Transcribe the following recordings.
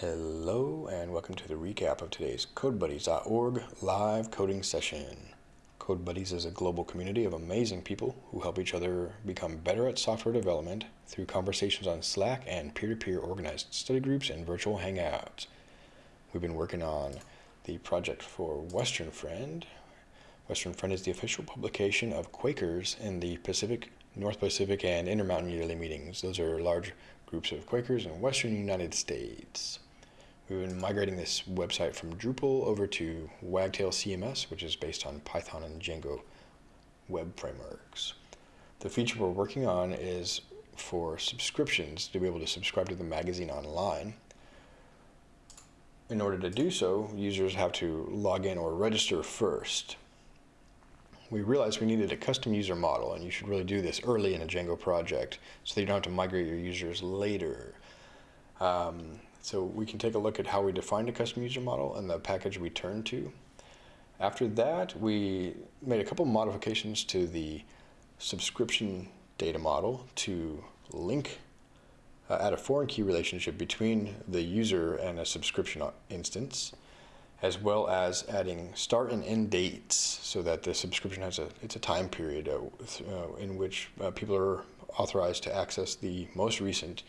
Hello and welcome to the recap of today's CodeBuddies.org live coding session. CodeBuddies is a global community of amazing people who help each other become better at software development through conversations on Slack and peer-to-peer -peer organized study groups and virtual hangouts. We've been working on the project for Western Friend. Western Friend is the official publication of Quakers in the Pacific, North Pacific, and Intermountain Yearly Meetings. Those are large groups of Quakers in Western United States. We've been migrating this website from Drupal over to Wagtail CMS, which is based on Python and Django web frameworks. The feature we're working on is for subscriptions to be able to subscribe to the magazine online. In order to do so, users have to log in or register first. We realized we needed a custom user model, and you should really do this early in a Django project so that you don't have to migrate your users later. Um, so we can take a look at how we defined a custom user model and the package we turned to. After that, we made a couple modifications to the subscription data model to link, uh, add a foreign key relationship between the user and a subscription instance, as well as adding start and end dates so that the subscription has a, it's a time period uh, uh, in which uh, people are authorized to access the most recent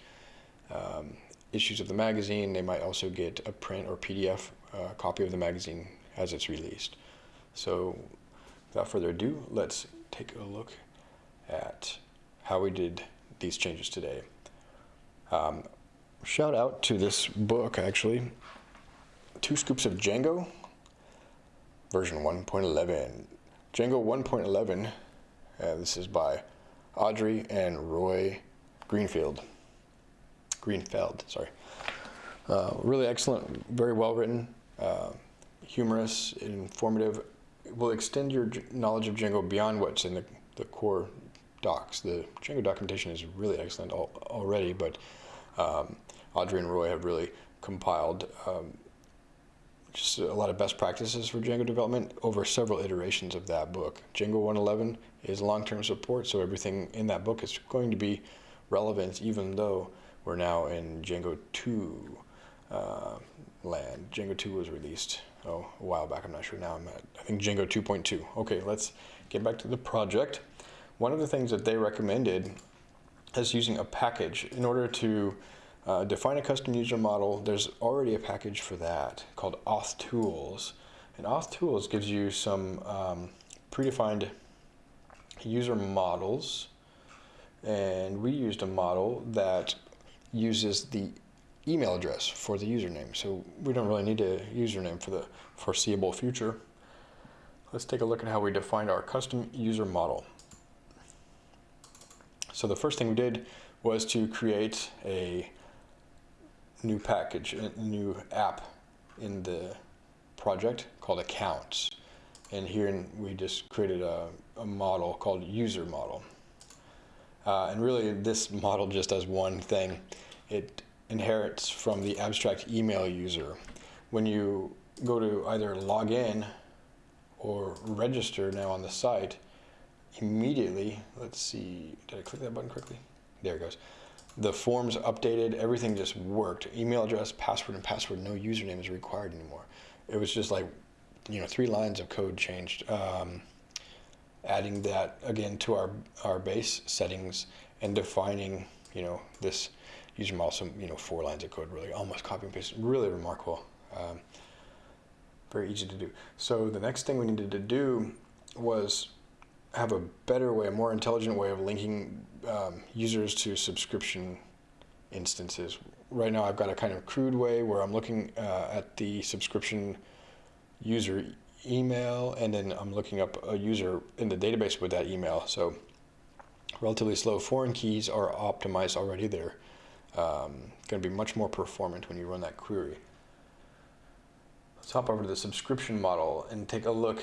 um, issues of the magazine. They might also get a print or PDF uh, copy of the magazine as it's released. So without further ado, let's take a look at how we did these changes today. Um, shout out to this book actually, Two Scoops of Django, version 1.11. Django 1.11, uh, this is by Audrey and Roy Greenfield. Greenfeld, sorry. Uh, really excellent, very well written, uh, humorous, informative. It will extend your knowledge of Django beyond what's in the, the core docs. The Django documentation is really excellent al already, but um, Audrey and Roy have really compiled um, just a lot of best practices for Django development over several iterations of that book. Django 111 is long-term support, so everything in that book is going to be relevant even though we're now in Django 2 uh, land. Django 2 was released oh, a while back. I'm not sure now. I'm at, I think Django 2.2. Okay, let's get back to the project. One of the things that they recommended is using a package in order to uh, define a custom user model. There's already a package for that called Auth Tools. And Auth Tools gives you some um, predefined user models. And we used a model that uses the email address for the username. So we don't really need a username for the foreseeable future. Let's take a look at how we defined our custom user model. So the first thing we did was to create a new package, a new app in the project called accounts. And here we just created a, a model called user model. Uh, and really this model just does one thing. It inherits from the abstract email user. When you go to either log in or register now on the site, immediately, let's see, did I click that button quickly? There it goes. The forms updated, everything just worked. Email address, password, and password, no username is required anymore. It was just like, you know, three lines of code changed. Um, adding that again to our, our base settings and defining, you know, this user model, some, you know, four lines of code, really almost copy and paste, really remarkable. Um, very easy to do. So the next thing we needed to do was have a better way, a more intelligent way of linking um, users to subscription instances. Right now I've got a kind of crude way where I'm looking uh, at the subscription user email and then I'm looking up a user in the database with that email. So relatively slow foreign keys are optimized already. They're um, going to be much more performant when you run that query. Let's hop over to the subscription model and take a look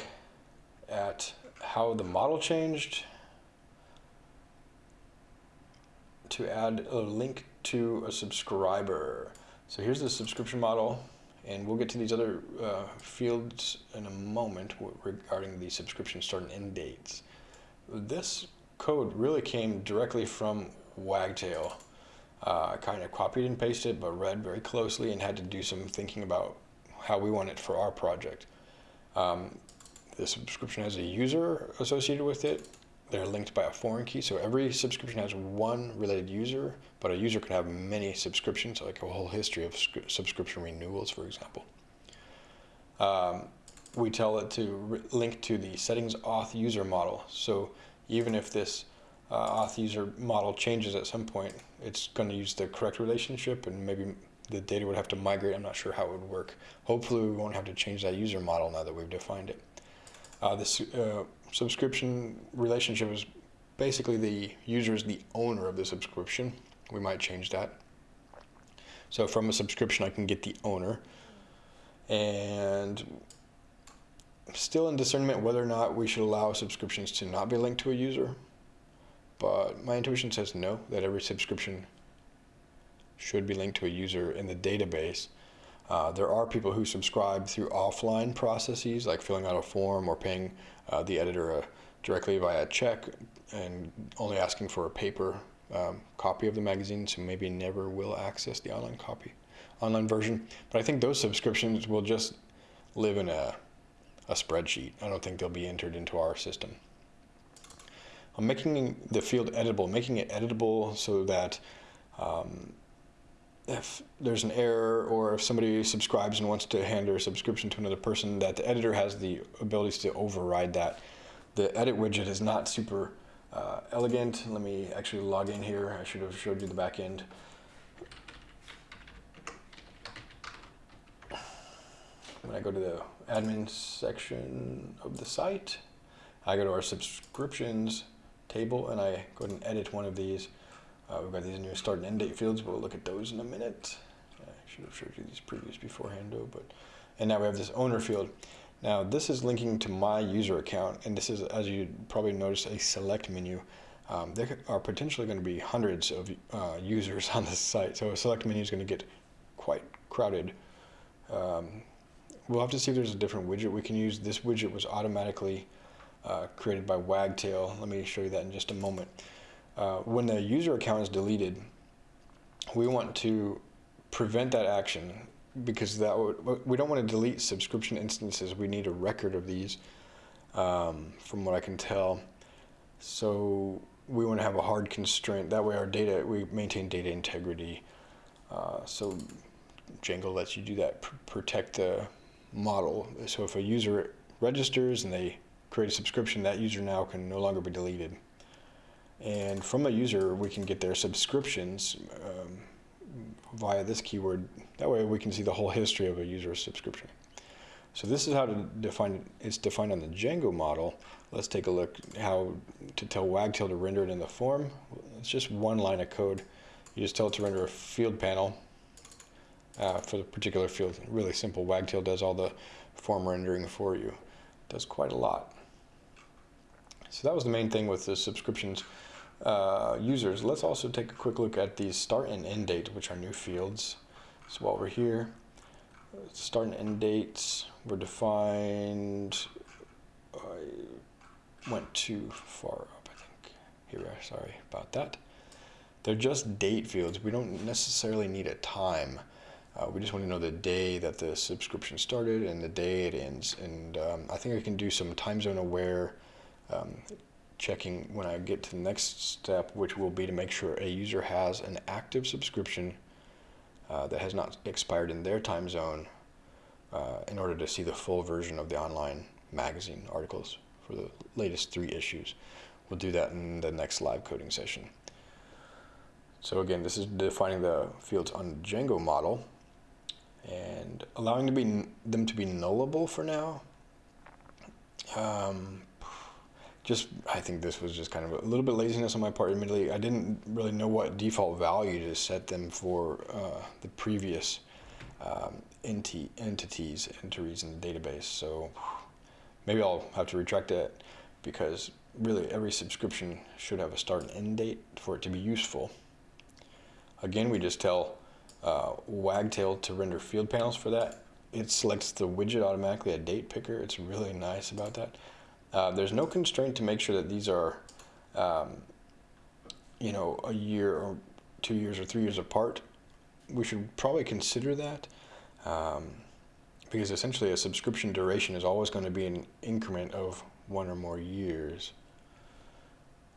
at how the model changed to add a link to a subscriber. So here's the subscription model. And we'll get to these other uh, fields in a moment regarding the subscription start and end dates. This code really came directly from Wagtail. uh, kind of copied and pasted, but read very closely and had to do some thinking about how we want it for our project. Um, the subscription has a user associated with it. They're linked by a foreign key, so every subscription has one related user, but a user can have many subscriptions, like a whole history of subscription renewals, for example. Um, we tell it to link to the settings auth user model. So even if this uh, auth user model changes at some point, it's going to use the correct relationship and maybe the data would have to migrate. I'm not sure how it would work. Hopefully we won't have to change that user model now that we've defined it. Uh, this uh, subscription relationship is basically the user is the owner of the subscription. We might change that. So from a subscription I can get the owner and still in discernment whether or not we should allow subscriptions to not be linked to a user. But my intuition says no, that every subscription should be linked to a user in the database. Uh, there are people who subscribe through offline processes, like filling out a form or paying uh, the editor uh, directly via a check and only asking for a paper um, copy of the magazine, so maybe never will access the online copy, online version. But I think those subscriptions will just live in a a spreadsheet. I don't think they'll be entered into our system. I'm making the field editable, making it editable so that um, if there's an error or if somebody subscribes and wants to hand their subscription to another person, that the editor has the abilities to override that. The edit widget is not super uh, elegant. Let me actually log in here. I should have showed you the back end. When I go to the admin section of the site. I go to our subscriptions table and I go ahead and edit one of these. Uh, we've got these new start and end date fields. We'll look at those in a minute. I should have showed you these previews beforehand, though. But and now we have this owner field. Now this is linking to my user account, and this is, as you probably noticed, a select menu. Um, there are potentially going to be hundreds of uh, users on this site, so a select menu is going to get quite crowded. Um, We'll have to see if there's a different widget we can use. This widget was automatically uh, created by Wagtail. Let me show you that in just a moment. Uh, when the user account is deleted, we want to prevent that action because that would, we don't want to delete subscription instances. We need a record of these um, from what I can tell. So we want to have a hard constraint. That way our data, we maintain data integrity. Uh, so Django lets you do that, pr protect the model. So if a user registers and they create a subscription, that user now can no longer be deleted. And from a user, we can get their subscriptions um, via this keyword. That way we can see the whole history of a user's subscription. So this is how to define, it's defined on the Django model. Let's take a look how to tell Wagtail to render it in the form. It's just one line of code. You just tell it to render a field panel uh, for the particular field. Really simple. Wagtail does all the form rendering for you. Does quite a lot. So that was the main thing with the subscriptions uh, users. Let's also take a quick look at the start and end date, which are new fields. So while we're here, start and end dates were defined. I went too far up, I think. Here we are, sorry about that. They're just date fields. We don't necessarily need a time. Uh, we just want to know the day that the subscription started and the day it ends. And um, I think I can do some time zone aware um, checking when I get to the next step, which will be to make sure a user has an active subscription uh, that has not expired in their time zone uh, in order to see the full version of the online magazine articles for the latest three issues. We'll do that in the next live coding session. So again, this is defining the fields on Django model and allowing to be them to be nullable for now. Um, just I think this was just kind of a little bit laziness on my part. Admittedly, I didn't really know what default value to set them for uh, the previous um, enti entities entries in the database. So maybe I'll have to retract that because really every subscription should have a start and end date for it to be useful. Again, we just tell uh, Wagtail to render field panels for that. It selects the widget automatically, a date picker. It's really nice about that. Uh, there's no constraint to make sure that these are, um, you know, a year or two years or three years apart, we should probably consider that. Um, because essentially a subscription duration is always going to be an increment of one or more years.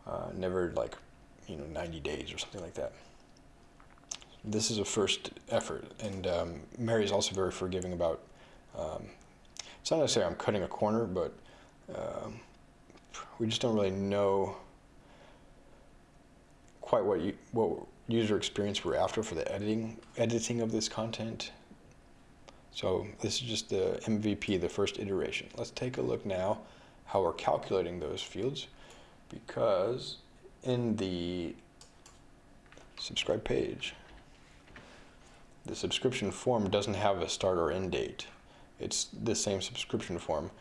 Uh, never like, you know, 90 days or something like that. This is a first effort, and um, Mary is also very forgiving about. Um, it's not necessarily I'm cutting a corner, but um, we just don't really know quite what you, what user experience we're after for the editing editing of this content. So this is just the MVP, the first iteration. Let's take a look now how we're calculating those fields because in the subscribe page, the subscription form doesn't have a start or end date. It's the same subscription form.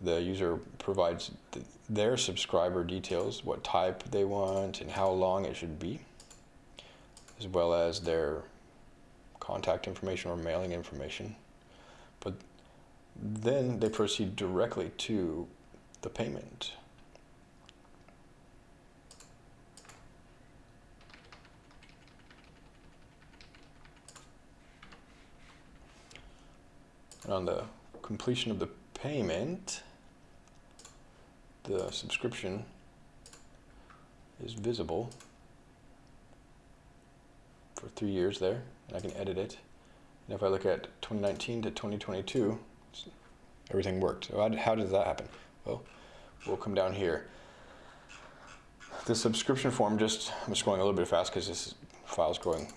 The user provides th their subscriber details, what type they want and how long it should be, as well as their contact information or mailing information. But then they proceed directly to the payment. And on the completion of the payment, the subscription is visible for three years there, and I can edit it. And if I look at 2019 to 2022, everything worked. So how, does that happen? Well, we'll come down here. The subscription form, just I'm scrolling a little bit fast because this file's growing,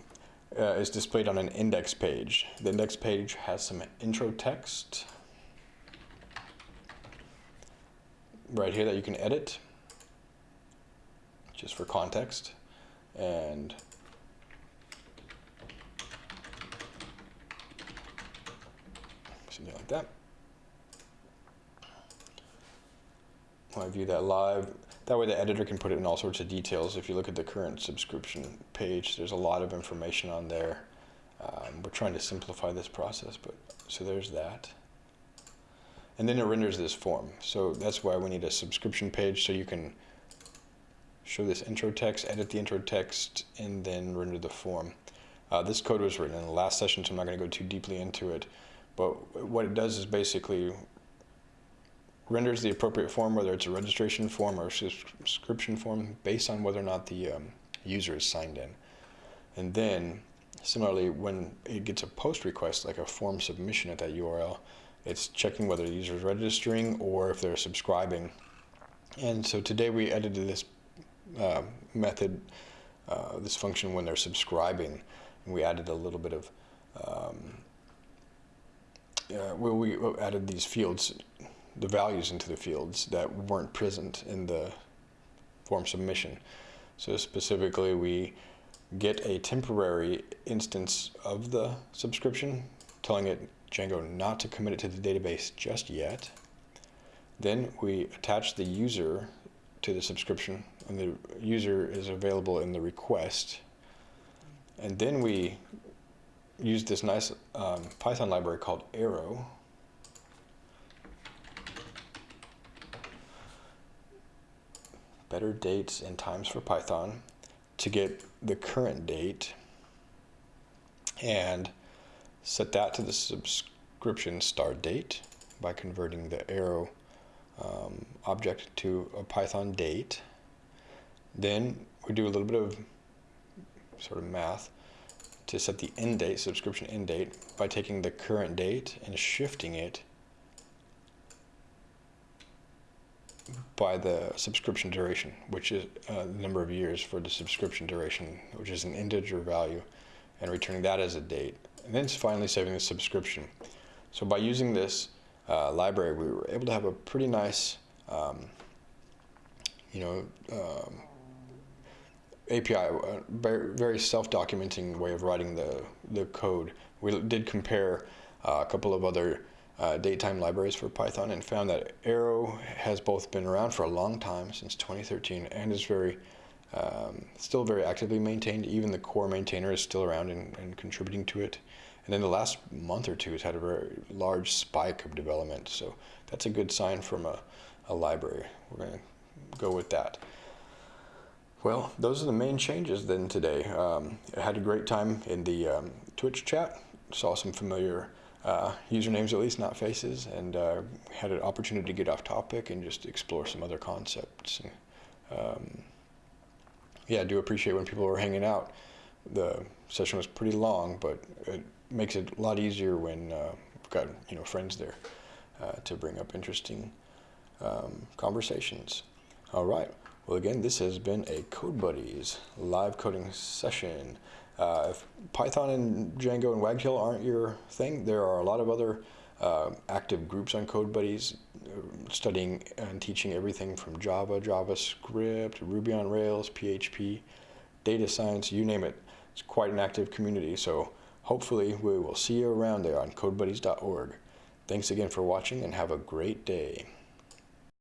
uh, is displayed on an index page. The index page has some intro text right here that you can edit just for context and something like that. I view that live, that way the editor can put it in all sorts of details. If you look at the current subscription page, there's a lot of information on there. Um, we're trying to simplify this process, but so there's that. And then it renders this form. So that's why we need a subscription page so you can show this intro text, edit the intro text, and then render the form. Uh, this code was written in the last session, so I'm not going to go too deeply into it. But what it does is basically renders the appropriate form, whether it's a registration form or a subscription form, based on whether or not the um, user is signed in. And then, similarly, when it gets a post request, like a form submission at that URL, it's checking whether the user is registering or if they're subscribing. And so today we edited this uh, method, uh, this function when they're subscribing, and we added a little bit of um, uh, well, we added these fields, the values into the fields that weren't present in the form submission. So specifically, we get a temporary instance of the subscription, telling it Django not to commit it to the database just yet. Then we attach the user to the subscription, and the user is available in the request. And then we use this nice um, Python library called Arrow. Better dates and times for Python to get the current date and set that to the subscription start date by converting the arrow um, object to a Python date. Then we do a little bit of sort of math to set the end date, subscription end date, by taking the current date and shifting it by the subscription duration, which is uh, the number of years for the subscription duration, which is an integer value, and returning that as a date. And then finally saving the subscription. So by using this uh, library, we were able to have a pretty nice, um, you know, um, API, a very self-documenting way of writing the, the code. We did compare uh, a couple of other uh, datetime libraries for Python and found that Arrow has both been around for a long time, since 2013, and is very, um, still very actively maintained. Even the core maintainer is still around and, and contributing to it. And then the last month or two, it's had a very large spike of development. So that's a good sign from a, a library. We're going to go with that. Well, those are the main changes then today. Um, I had a great time in the um, Twitch chat, saw some familiar uh, usernames at least, not faces, and uh, had an opportunity to get off topic and just explore some other concepts. Um, yeah, I do appreciate when people are hanging out. The session was pretty long, but it makes it a lot easier when uh, we've got you know friends there uh, to bring up interesting um, conversations. All right. Well, again, this has been a Code Buddies live coding session. Uh, if Python and Django and Wagtail aren't your thing, there are a lot of other uh, active groups on Code Buddies studying and teaching everything from Java, JavaScript, Ruby on Rails, PHP, data science, you name it. It's quite an active community, so hopefully we will see you around there on codebuddies.org. Thanks again for watching and have a great day.